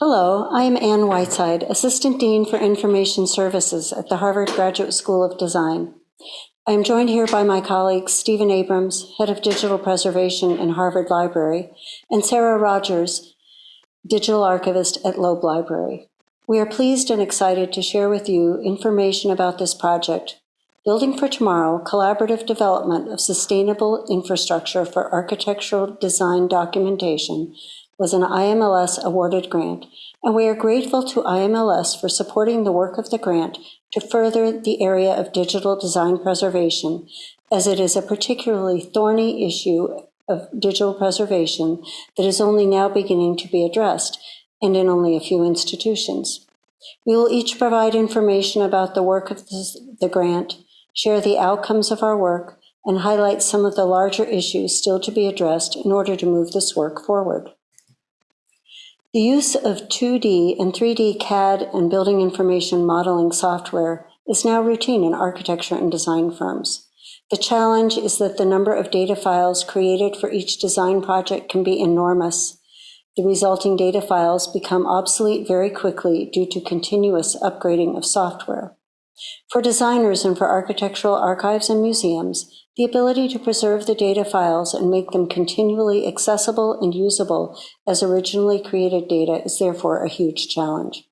Hello, I am Ann Whiteside, Assistant Dean for Information Services at the Harvard Graduate School of Design. I am joined here by my colleagues Stephen Abrams, Head of Digital Preservation in Harvard Library, and Sarah Rogers, Digital Archivist at Loeb Library. We are pleased and excited to share with you information about this project, Building for Tomorrow, Collaborative Development of Sustainable Infrastructure for Architectural Design Documentation, was an IMLS awarded grant, and we are grateful to IMLS for supporting the work of the grant to further the area of digital design preservation, as it is a particularly thorny issue of digital preservation that is only now beginning to be addressed, and in only a few institutions. We will each provide information about the work of this, the grant, share the outcomes of our work, and highlight some of the larger issues still to be addressed in order to move this work forward. The use of 2D and 3D CAD and building information modeling software is now routine in architecture and design firms. The challenge is that the number of data files created for each design project can be enormous. The resulting data files become obsolete very quickly due to continuous upgrading of software. For designers and for architectural archives and museums, the ability to preserve the data files and make them continually accessible and usable as originally created data is therefore a huge challenge.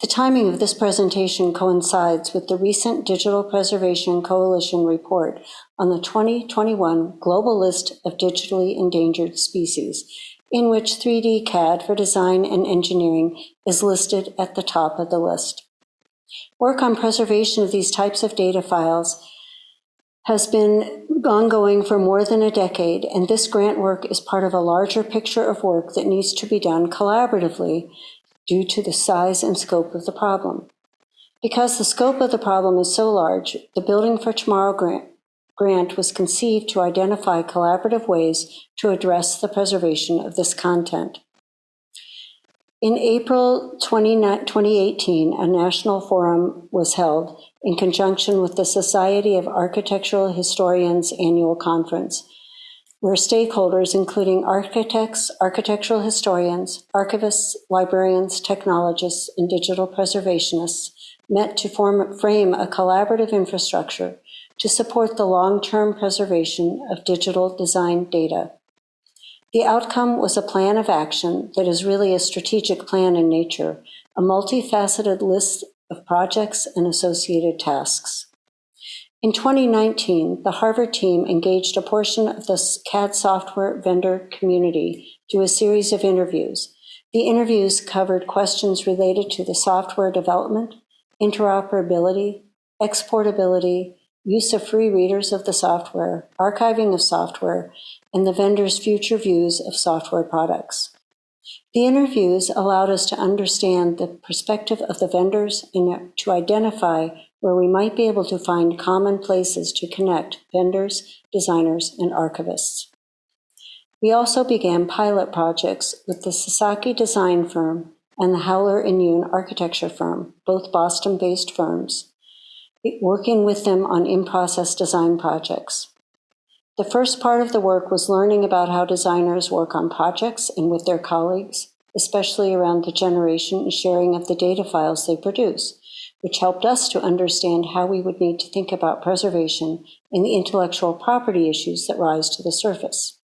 The timing of this presentation coincides with the recent Digital Preservation Coalition report on the 2021 Global List of Digitally Endangered Species, in which 3D CAD for design and engineering is listed at the top of the list. Work on preservation of these types of data files has been ongoing for more than a decade, and this grant work is part of a larger picture of work that needs to be done collaboratively due to the size and scope of the problem. Because the scope of the problem is so large, the Building for Tomorrow grant, grant was conceived to identify collaborative ways to address the preservation of this content. In April 2018, a national forum was held in conjunction with the Society of Architectural Historians annual conference, where stakeholders, including architects, architectural historians, archivists, librarians, technologists, and digital preservationists, met to form, frame a collaborative infrastructure to support the long-term preservation of digital design data. The outcome was a plan of action that is really a strategic plan in nature, a multifaceted list of projects and associated tasks. In 2019, the Harvard team engaged a portion of the CAD software vendor community to a series of interviews. The interviews covered questions related to the software development, interoperability, exportability, use of free readers of the software, archiving of software, and the vendor's future views of software products. The interviews allowed us to understand the perspective of the vendors and to identify where we might be able to find common places to connect vendors, designers, and archivists. We also began pilot projects with the Sasaki design firm and the Höweler and Yoon architecture firm, both Boston-based firms, working with them on in-process design projects. The first part of the work was learning about how designers work on projects and with their colleagues, especially around the generation and sharing of the data files they produce, which helped us to understand how we would need to think about preservation and the intellectual property issues that rise to the surface.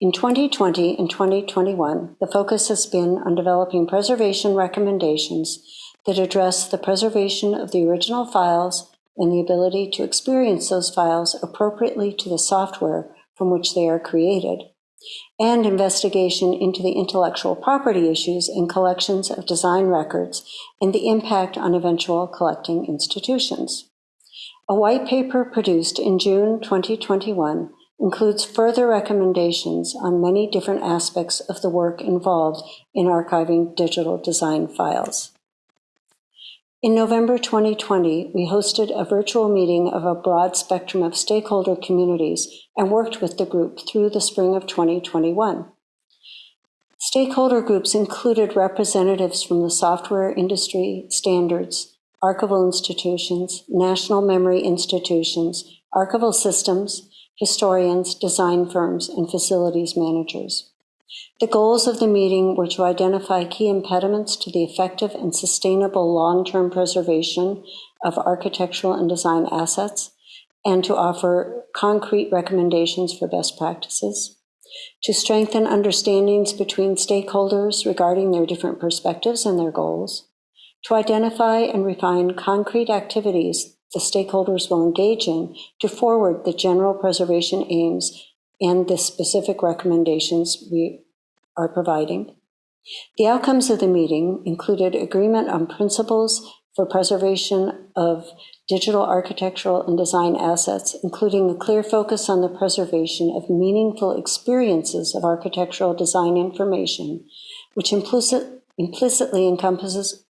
In 2020 and 2021, the focus has been on developing preservation recommendations that address the preservation of the original files and the ability to experience those files appropriately to the software from which they are created, and investigation into the intellectual property issues in collections of design records and the impact on eventual collecting institutions. A white paper produced in June 2021 includes further recommendations on many different aspects of the work involved in archiving digital design files. In November 2020, we hosted a virtual meeting of a broad spectrum of stakeholder communities and worked with the group through the spring of 2021. Stakeholder groups included representatives from the software industry standards, archival institutions, national memory institutions, archival systems, historians, design firms, and facilities managers. The goals of the meeting were to identify key impediments to the effective and sustainable long-term preservation of architectural and design assets, and to offer concrete recommendations for best practices, to strengthen understandings between stakeholders regarding their different perspectives and their goals, to identify and refine concrete activities the stakeholders will engage in to forward the general preservation aims and the specific recommendations we are providing. The outcomes of the meeting included agreement on principles for preservation of digital architectural and design assets, including a clear focus on the preservation of meaningful experiences of architectural design information, which implicit, implicitly encompasses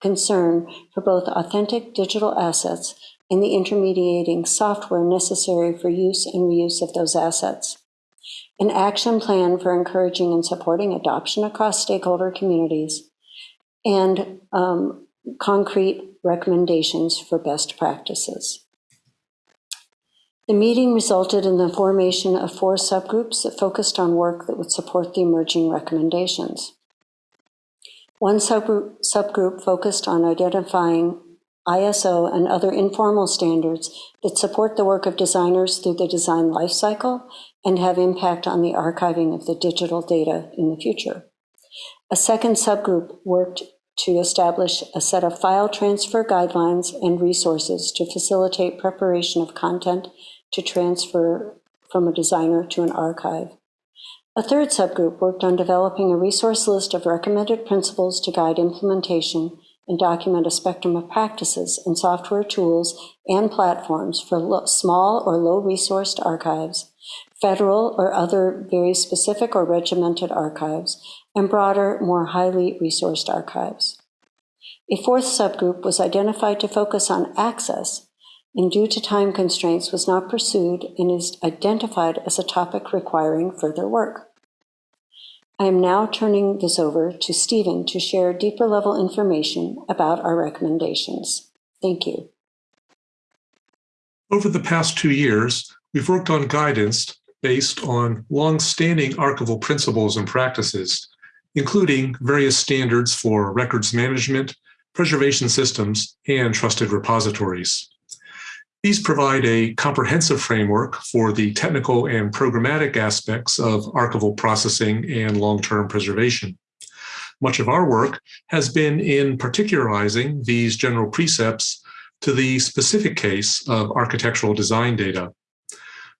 concern for both authentic digital assets and the intermediating software necessary for use and reuse of those assets. An action plan for encouraging and supporting adoption across stakeholder communities, and um, concrete recommendations for best practices. The meeting resulted in the formation of four subgroups that focused on work that would support the emerging recommendations. One subgroup, subgroup focused on identifying ISO and other informal standards that support the work of designers through the design lifecycle and have impact on the archiving of the digital data in the future. A second subgroup worked to establish a set of file transfer guidelines and resources to facilitate preparation of content to transfer from a designer to an archive. A third subgroup worked on developing a resource list of recommended principles to guide implementation and document a spectrum of practices and software tools and platforms for small or low-resourced archives, federal or other very specific or regimented archives, and broader, more highly resourced archives. A fourth subgroup was identified to focus on access and due to time constraints was not pursued and is identified as a topic requiring further work. I am now turning this over to Stephen to share deeper level information about our recommendations. Thank you. Over the past two years, we've worked on guidance based on long-standing archival principles and practices including various standards for records management, preservation systems, and trusted repositories. These provide a comprehensive framework for the technical and programmatic aspects of archival processing and long-term preservation. Much of our work has been in particularizing these general precepts to the specific case of architectural design data.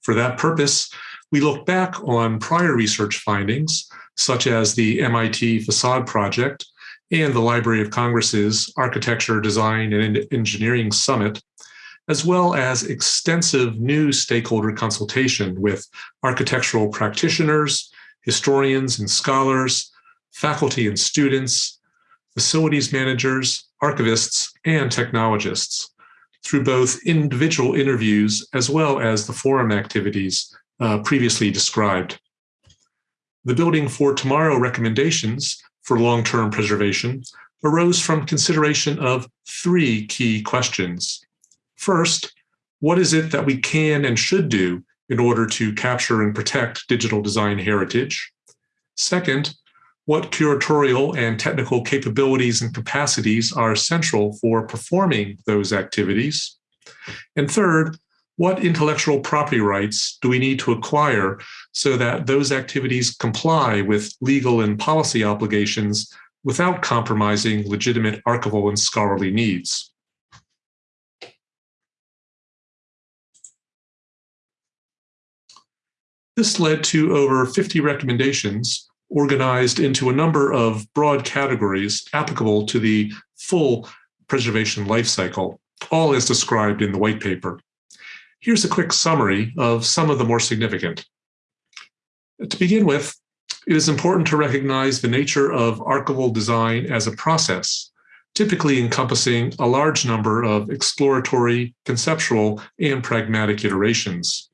For that purpose, we look back on prior research findings such as the MIT Facade Project and the Library of Congress's Architecture, Design, and Engineering Summit, as well as extensive new stakeholder consultation with architectural practitioners, historians and scholars, faculty and students, facilities managers, archivists, and technologists through both individual interviews as well as the forum activities uh, previously described. The Building for Tomorrow recommendations for long-term preservation arose from consideration of three key questions. First, what is it that we can and should do in order to capture and protect digital design heritage? Second, what curatorial and technical capabilities and capacities are essential for performing those activities? And third, what intellectual property rights do we need to acquire so that those activities comply with legal and policy obligations without compromising legitimate archival and scholarly needs? This led to over 50 recommendations organized into a number of broad categories applicable to the full preservation life cycle, all as described in the white paper. Here's a quick summary of some of the more significant. To begin with, it is important to recognize the nature of archival design as a process, typically encompassing a large number of exploratory, conceptual, and pragmatic iterations.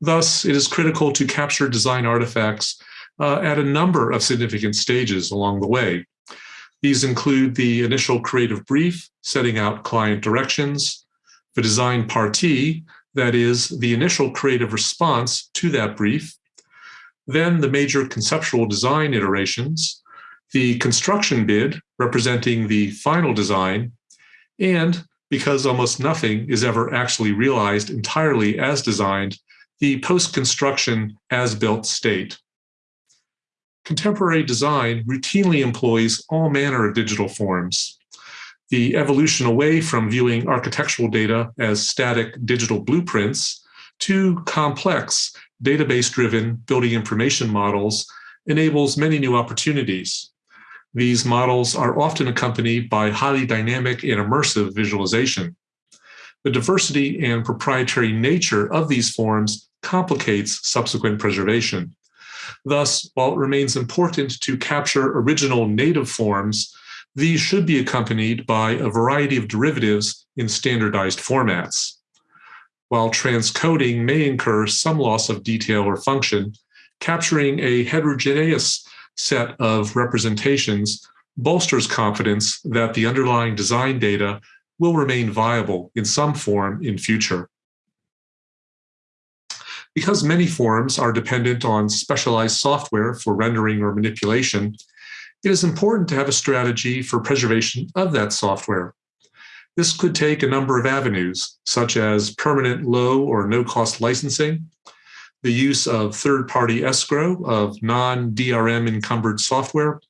Thus, it is critical to capture design artifacts uh, at a number of significant stages along the way. These include the initial creative brief, setting out client directions, the design parti, that is the initial creative response to that brief, then the major conceptual design iterations, the construction bid representing the final design, and because almost nothing is ever actually realized entirely as designed, the post-construction as-built state. Contemporary design routinely employs all manner of digital forms. The evolution away from viewing architectural data as static digital blueprints to complex database-driven building information models enables many new opportunities. These models are often accompanied by highly dynamic and immersive visualization. The diversity and proprietary nature of these forms complicates subsequent preservation. Thus, while it remains important to capture original native forms, these should be accompanied by a variety of derivatives in standardized formats. While transcoding may incur some loss of detail or function, capturing a heterogeneous set of representations bolsters confidence that the underlying design data will remain viable in some form in future. Because many forms are dependent on specialized software for rendering or manipulation, it is important to have a strategy for preservation of that software. This could take a number of avenues, such as permanent low or no cost licensing, the use of third party escrow of non DRM encumbered software,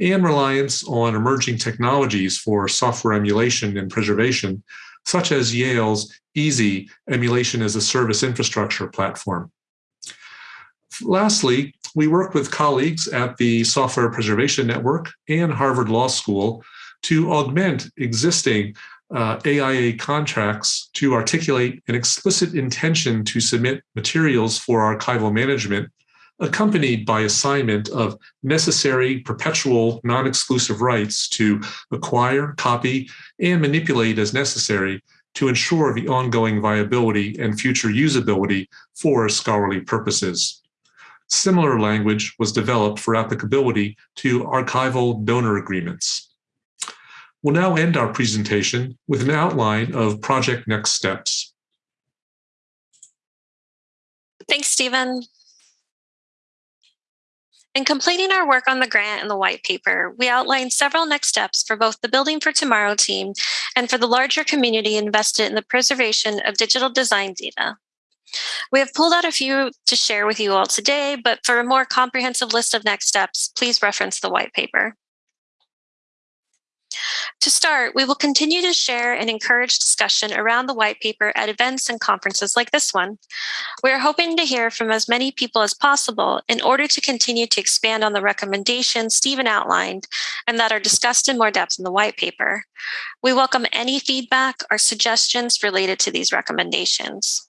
and reliance on emerging technologies for software emulation and preservation, such as Yale's EaaSI emulation as a service infrastructure platform. Lastly, we work with colleagues at the Software Preservation Network and Harvard Law School to augment existing uh, AIA contracts to articulate an explicit intention to submit materials for archival management accompanied by assignment of necessary perpetual non-exclusive rights to acquire, copy, and manipulate as necessary to ensure the ongoing viability and future usability for scholarly purposes. Similar language was developed for applicability to archival donor agreements. We'll now end our presentation with an outline of project next steps. Thanks, Stephen. In completing our work on the grant and the white paper, we outlined several next steps for both the Building for Tomorrow team and for the larger community invested in the preservation of digital design data. We have pulled out a few to share with you all today, but for a more comprehensive list of next steps, please reference the white paper. To start, we will continue to share and encourage discussion around the white paper at events and conferences like this one. We are hoping to hear from as many people as possible in order to continue to expand on the recommendations Stephen outlined and that are discussed in more depth in the white paper. We welcome any feedback or suggestions related to these recommendations.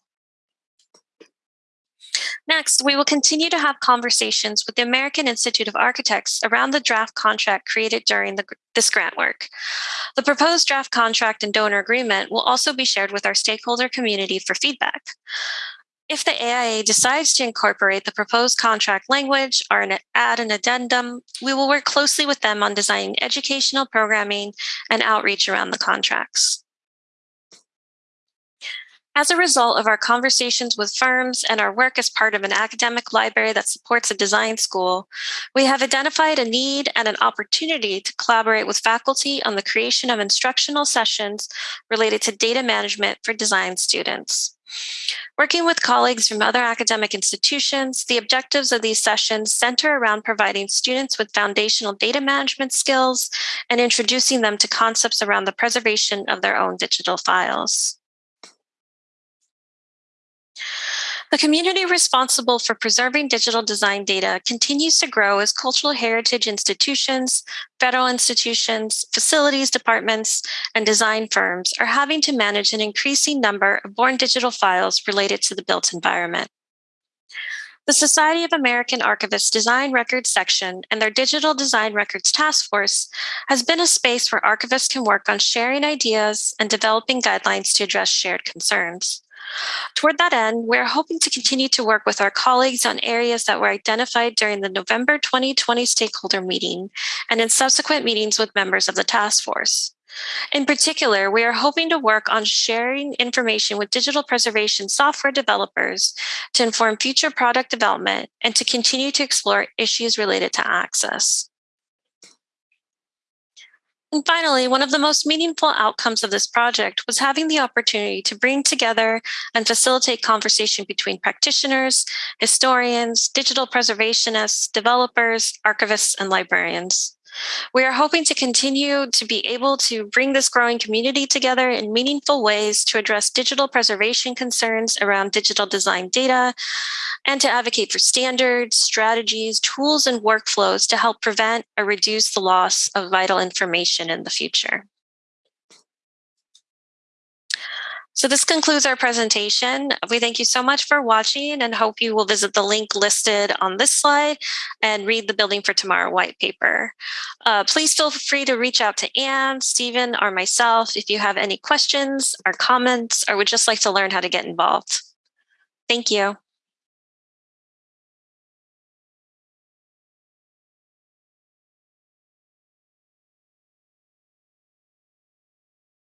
Next, we will continue to have conversations with the American Institute of Architects around the draft contract created during the, this grant work. The proposed draft contract and donor agreement will also be shared with our stakeholder community for feedback. If the AIA decides to incorporate the proposed contract language or an, add an addendum, we will work closely with them on designing educational programming and outreach around the contracts. As a result of our conversations with firms and our work as part of an academic library that supports a design school, we have identified a need and an opportunity to collaborate with faculty on the creation of instructional sessions related to data management for design students. Working with colleagues from other academic institutions, the objectives of these sessions center around providing students with foundational data management skills and introducing them to concepts around the preservation of their own digital files. The community responsible for preserving digital design data continues to grow as cultural heritage institutions, federal institutions, facilities departments, and design firms are having to manage an increasing number of born digital files related to the built environment. The Society of American Archivists Design Records section and their Digital Design Records Task Force has been a space where archivists can work on sharing ideas and developing guidelines to address shared concerns. Toward that end, we're hoping to continue to work with our colleagues on areas that were identified during the November 2020 stakeholder meeting and in subsequent meetings with members of the task force. In particular, we are hoping to work on sharing information with digital preservation software developers to inform future product development and to continue to explore issues related to access. And finally, one of the most meaningful outcomes of this project was having the opportunity to bring together and facilitate conversation between practitioners, historians, digital preservationists, developers, archivists, and librarians. We are hoping to continue to be able to bring this growing community together in meaningful ways to address digital preservation concerns around digital design data and to advocate for standards, strategies, tools, and workflows to help prevent or reduce the loss of vital information in the future. So this concludes our presentation. We thank you so much for watching and hope you will visit the link listed on this slide and read the Building for Tomorrow white paper. Uh, please feel free to reach out to Ann, Stephen, or myself if you have any questions or comments or would just like to learn how to get involved. Thank you.